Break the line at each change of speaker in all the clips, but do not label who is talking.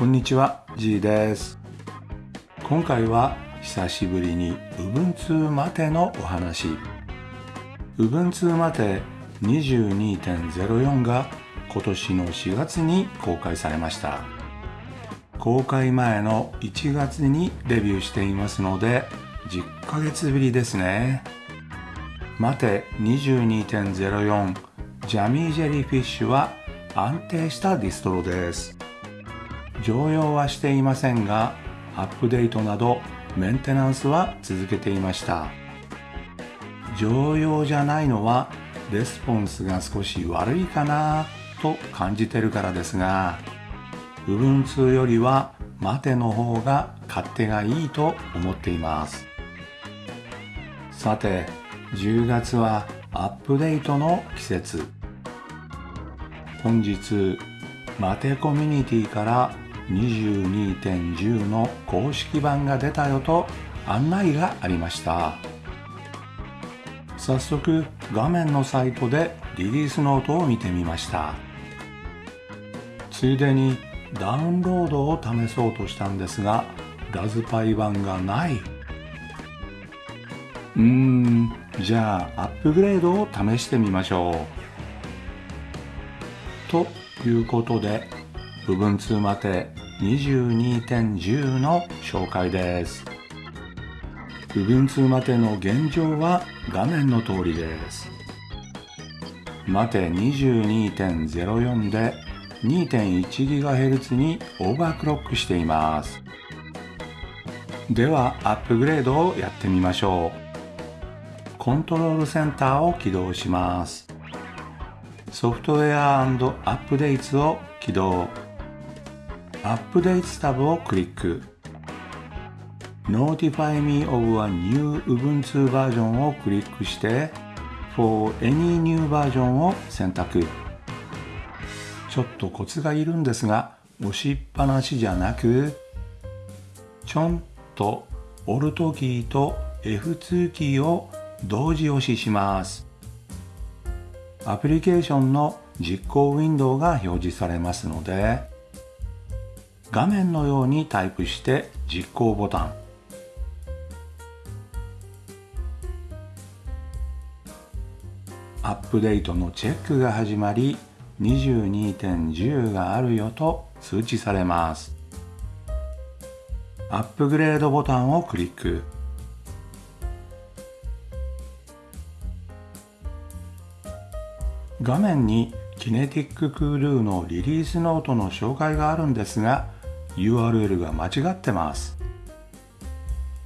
こんにちは G です。今回は久しぶりに Ubuntu マテのお話。Ubuntu マテ22.04が今年の4月に公開されました。公開前の1月にデビューしていますので10ヶ月ぶりですね。マテ22.04 Jammy Jellyfish は安定したディストロです。常用はしていませんがアップデートなどメンテナンスは続けていました。常用じゃないのはレスポンスが少し悪いかなと感じてるからですが Ubuntu よりは MATE の方が勝手がいいと思っています。さて10月はアップデートの季節。本日マテコミュニティから22.10の公式版が出たよと案内がありました。早速画面のサイトでリリースノートを見てみました。ついでにダウンロードを試そうとしたんですがラズパイ版がない。うーんじゃあアップグレードを試してみましょう。ということで部分2まで22.10の紹介です。部分2までの現状は画面の通りです。マテ22.04で 2.1GHz にオーバークロックしています。ではアップグレードをやってみましょう。コントロールセンターを起動します。ソフトウェアアップデートを起動。アップデートタブをクリック。Notify me of a new Ubuntu バージョンをクリックして For any new version を選択。ちょっとコツがいるんですが押しっぱなしじゃなくちょんと Alt キーと F2 キーを同時押しします。アプリケーションの実行ウィンドウが表示されますので画面のようにタイプして実行ボタン。アップデートのチェックが始まり22.10があるよと通知されます。アップグレードボタンをクリック。画面にキネティッククールーのリリースノートの紹介があるんですが URL が間違ってます。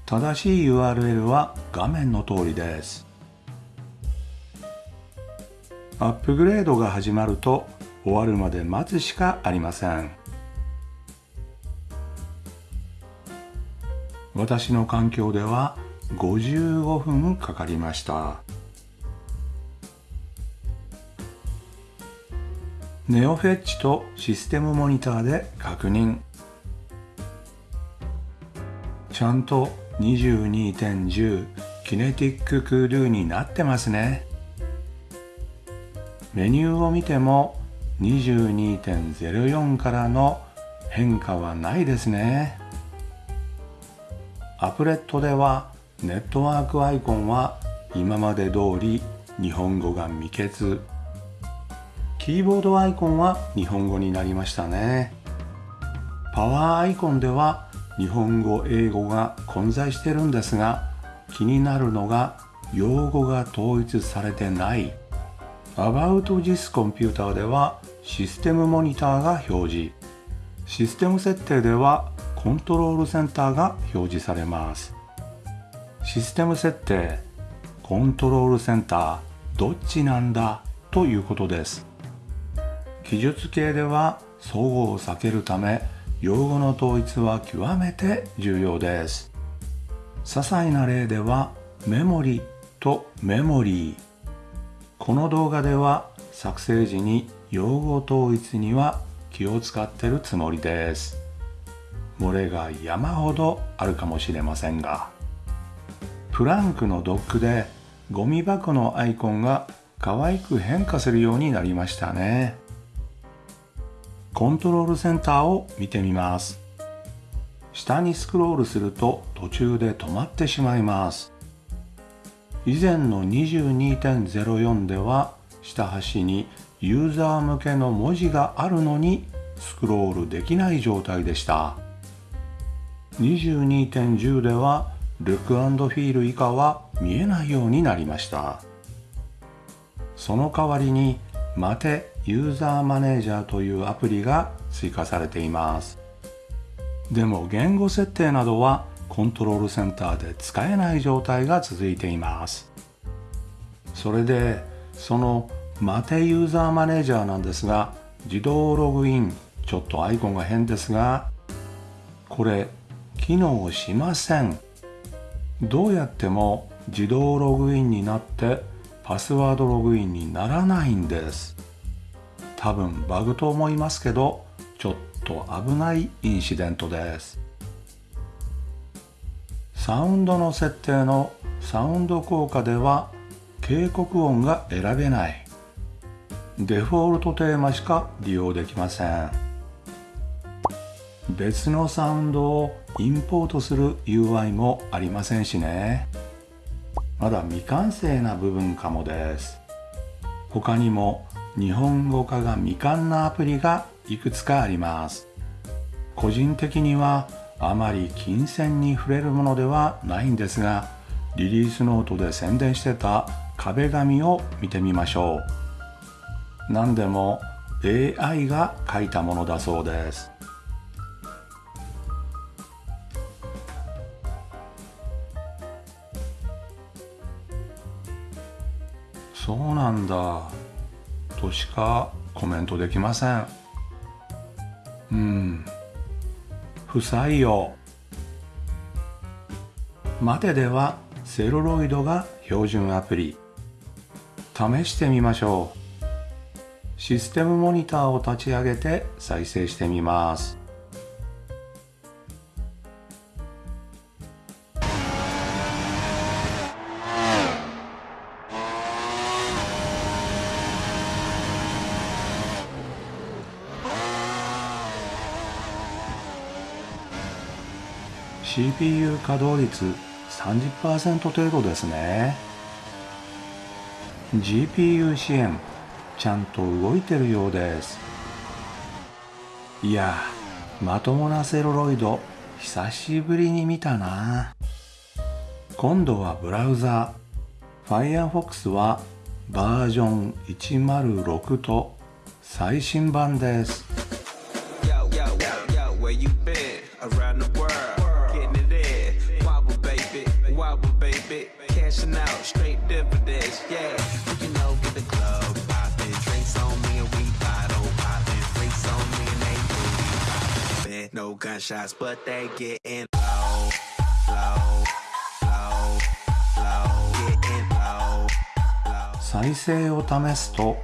正しい URL は画面の通りです。アップグレードが始まると終わるまで待つしかありません。私の環境では55分かかりました。ネオフェッチとシステムモニターで確認。ちゃんと22.10キネティッククールーになってますね。メニューを見ても22.04からの変化はないですね。アプレットではネットワークアイコンは今まで通り日本語が未決。キーボードアイコンは日本語になりましたね。パワーアイコンでは日本語英語が混在してるんですが気になるのが用語が統一されてない。About this computer ではシステムモニターが表示。システム設定ではコントロールセンターが表示されます。システム設定。コントロールセンター。どっちなんだ？ということです。記述系では相互を避けるため用語の統一は極めて重要です。些細な例ではメモリとメモリー。この動画では作成時に用語統一には気を使ってるつもりです。漏れが山ほどあるかもしれませんが。プランクのドックでゴミ箱のアイコンが可愛く変化するようになりましたね。コントロールセンターを見てみます。下にスクロールすると途中で止まってしまいます。以前の22.04では下端にユーザー向けの文字があるのにスクロールできない状態でした。22.10ではルックフィール以下は見えないようになりました。その代わりにマテユーザーマネージャーというアプリが追加されています。でも言語設定などはコントロールセンターで使えない状態が続いています。それでそのマテユーザーマネージャーなんですが自動ログイン。ちょっとアイコンが変ですがこれ機能しません。どうやっても自動ログインになってパスワードログインにならないんです。多分バグと思いますけどちょっと危ないインシデントです。サウンドの設定のサウンド効果では警告音が選べない。デフォルトテーマしか利用できません。別のサウンドをインポートする UI もありませんしね。まだ未完成な部分かもです。他にも日本語化が未完なアプリがいくつかあります。個人的にはあまり金銭に触れるものではないんですがリリースノートで宣伝してた壁紙を見てみましょう。何でも AI が書いたものだそうです。そうなんだ。としかコメントできません。うん。不採用。マテではセロロイドが標準アプリ。試してみましょう。システムモニターを立ち上げて再生してみます。CPU 稼働率30%程度ですね。GPU 支援ちゃんと動いてるようです。いやまともなセロロイド久しぶりに見たな。今度はブラウザ Firefox はバージョン106と最新版です。Cashing out, straight dividends, yeah. You know, get the club poppin', drinks on me and we bottle poppin', freaks on me and they booty poppin'. No gunshots, but they gettin' low, low, low, low, gettin' low, low. 再生を試すと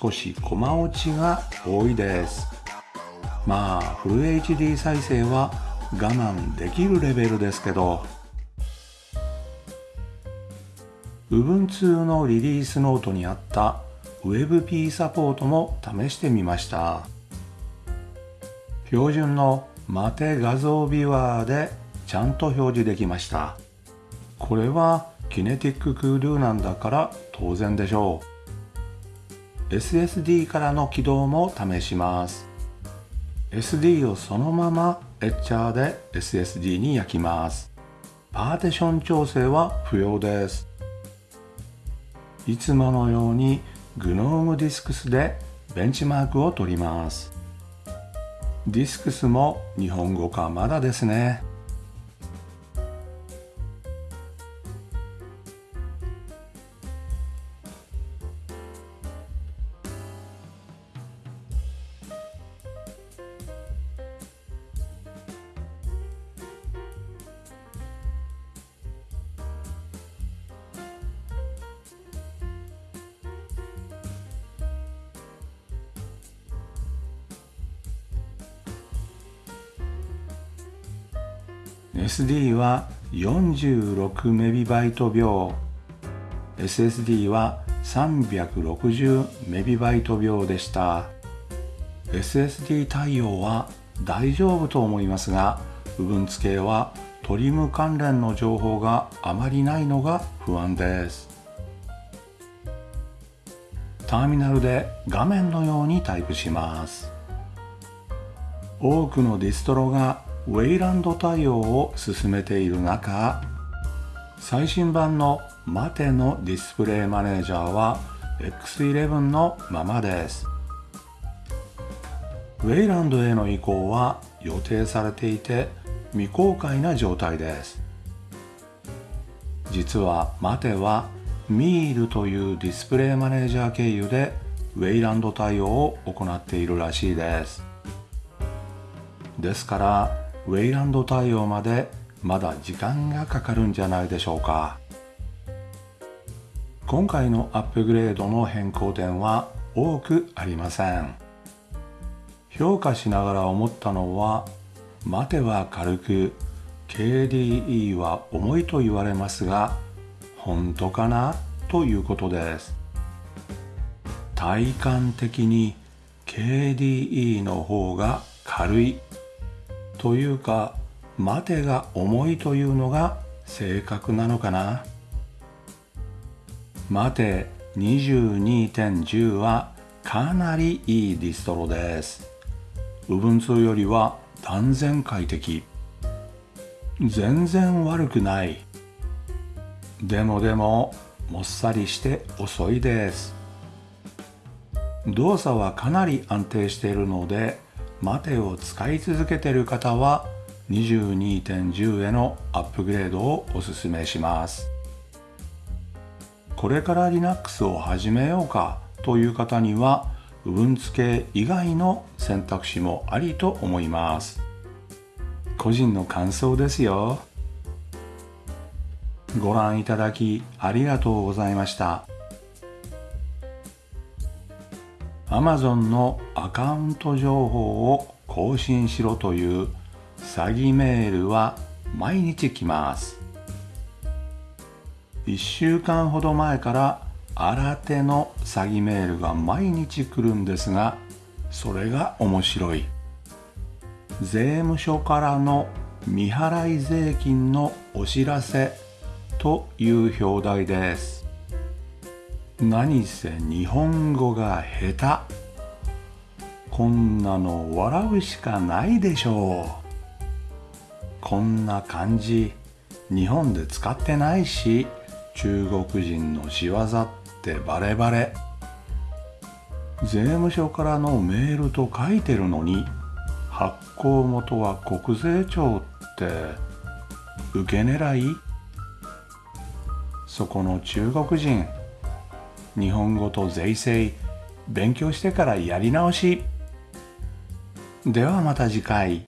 少しコマ落ちが多いですまあフル HD 再生は我慢できるレベルですけど Ubuntu のリリースノートにあった WebP サポートも試してみました。標準のマテ画像ビュワーでちゃんと表示できました。これはキネティッククールなんだから当然でしょう。SSD からの起動も試します。SD をそのままエッチャーで SSD に焼きます。パーティション調整は不要です。いつものように GNOME ディスクスでベンチマークを取ります。ディスクスも日本語化まだですね。SD は 46MB 秒。SSD は 360MB 秒でした。SSD 対応は大丈夫と思いますが部分付けはトリム関連の情報があまりないのが不安です。ターミナルで画面のようにタイプします。多くのディストロがウェイランド対応を進めている中最新版のマテのディスプレイマネージャーは X11 のままです。ウェイランドへの移行は予定されていて未公開な状態です。実はマテはミールというディスプレイマネージャー経由でウェイランド対応を行っているらしいです。ですからウェイランド対応までまだ時間がかかるんじゃないでしょうか。今回のアップグレードの変更点は多くありません。評価しながら思ったのは待ては軽く KDE は重いと言われますが本当かなということです。体感的に KDE の方が軽い。というか待てが重いというのが正確なのかな。待て22.10はかなりいいディストロです。Ubuntu よりは断然快適。全然悪くない。でもでももっさりして遅いです。動作はかなり安定しているので待てを使い続けている方は22.10へのアップグレードをおすすめします。これから Linux を始めようかという方には部分付け以外の選択肢もありと思います。個人の感想ですよ。ご覧いただきありがとうございました。Amazon のアカウント情報を更新しろという詐欺メールは毎日来ます。1週間ほど前から新手の詐欺メールが毎日来るんですがそれが面白い。税務署からの未払い税金のお知らせという表題です。何せ日本語が下手。こんなの笑うしかないでしょう。こんな漢字日本で使ってないし中国人の仕業ってバレバレ。税務署からのメールと書いてるのに発行元は国税庁って受け狙い？そこの中国人日本語と税制勉強してからやり直し。ではまた次回。